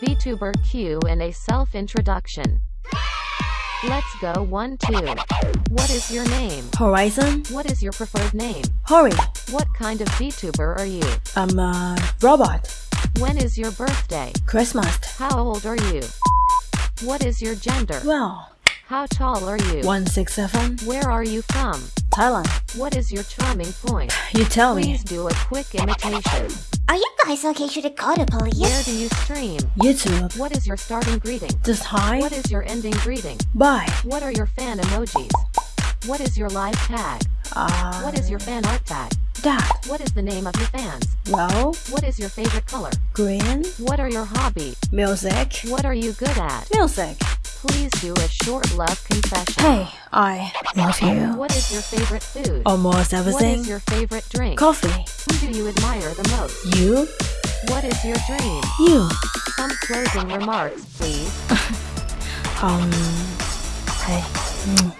VTuber Q and a self-introduction. Let's go 1 2. What is your name? Horizon, What is your preferred name? Hori, What kind of VTuber are you? I'm a robot. When is your birthday? Christmas. How old are you? What is your gender? Well, How tall are you? 167, Where are you from? Thailand. What is your charming point? You tell me. Please do a quick imitation. Are you guys okay? Should I call the police? Where police? do you stream? YouTube. What is your starting greeting? Just hi. What is your ending greeting? Bye. What are your fan emojis? What is your live tag? Uh, What is your fan art tag? That. What is the name of your fans? Well, What is your favorite color? green. What are your hobbies? Music. What are you good at? Music. Please do a short love confession. Hey, I love you. What is your favorite food? Almost everything. is your favorite drink? Coffee. Who do you admire the most? You. What is your dream? You. Some closing remarks, please. Um. Hey. mm,